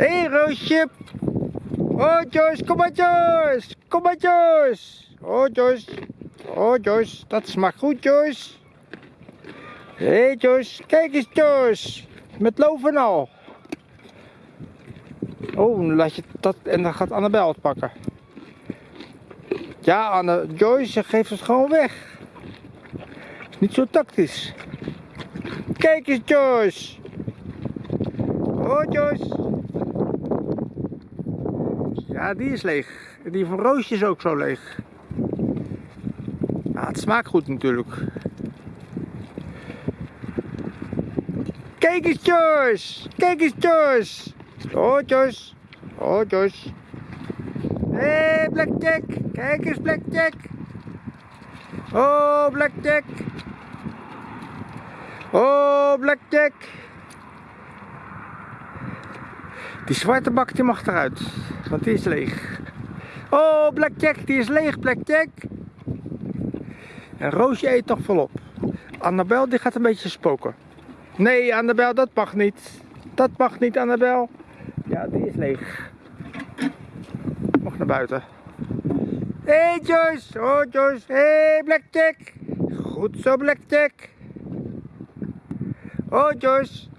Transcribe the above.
Hé hey, Roosje. Oh Joyce, kom maar Joyce. Kom maar Joyce. Oh Joyce. Oh Joyce, dat smaakt goed Joyce. Hé hey, Joyce, kijk eens Joyce. Met loof en al. Oh, laat je dat en dan gaat Annabel het pakken. Ja, Anne, Joyce geeft het gewoon weg. Is niet zo tactisch. Kijk eens Joyce. Oh Joyce. Ja, die is leeg. Die van Roosje is ook zo leeg. Het smaakt goed natuurlijk. Kijk eens Joyce. Kijk eens Joyce. Oh Joyce. Oh Joyce. Hé hey, Blackjack. Kijk eens Blackjack. Oh Blackjack. Oh Blackjack. Die zwarte bak die mag eruit, want die is leeg. Oh, Blackjack, die is leeg, Blackjack. En Roosje eet toch volop. Annabel, die gaat een beetje spoken. Nee, Annabel, dat mag niet. Dat mag niet, Annabel. Ja, die is leeg. Mag naar buiten. Hé, hey, Joyce. Oh, Joyce. Hé, hey, Blackjack. Goed zo, Blackjack. Oh, Joyce.